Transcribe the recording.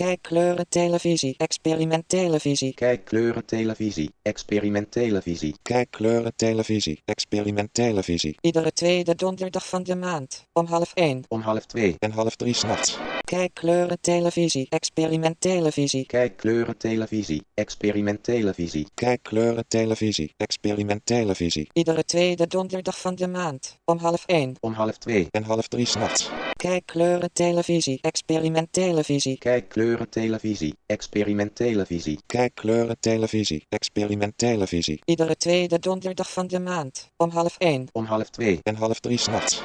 Kijk kleuren televisie, experiment televisie. Kijk kleuren televisie, experiment televisie. Kijk kleuren televisie, experiment televisie. Iedere tweede donderdag van de maand, om half 1. Om half twee. En half drie s'nachts. Kijk kleuren televisie, experiment televisie. Kijk kleuren televisie, experiment televisie. Kijk kleuren televisie, experiment televisie. Iedere tweede donderdag van de maand, om half 1. Om half twee. En half drie s'nachts. Kijk kleuren televisie, experiment televisie. Kijk kleuren televisie, experiment televisie. Kijk kleuren televisie, experiment televisie. Iedere tweede donderdag van de maand, om half 1. Om half twee. En half drie s'nachts.